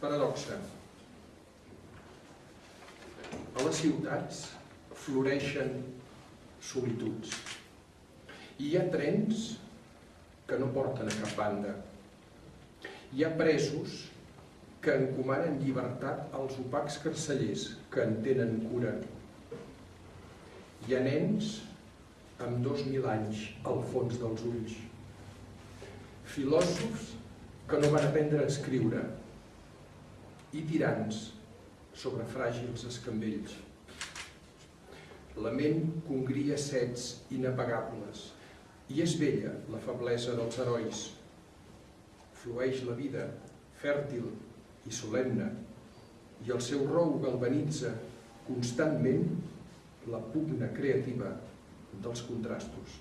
Paradoxa. A les ciutats floreixen solituds. I hi ha trens que no porten a cap banda. Hi ha presos que encomanen llibertat als opacs carcellers que en tenen cura. Hi ha nens amb dos mil anys al fons dels ulls. Filòsofs que no van aprendre a escriure i tirants sobre fràgils escambells. La ment congria sets inapagables i és vella la feblesa dels herois. Flueix la vida, fèrtil i solemne, i el seu rou galvanitza constantment la pugna creativa dels contrastos.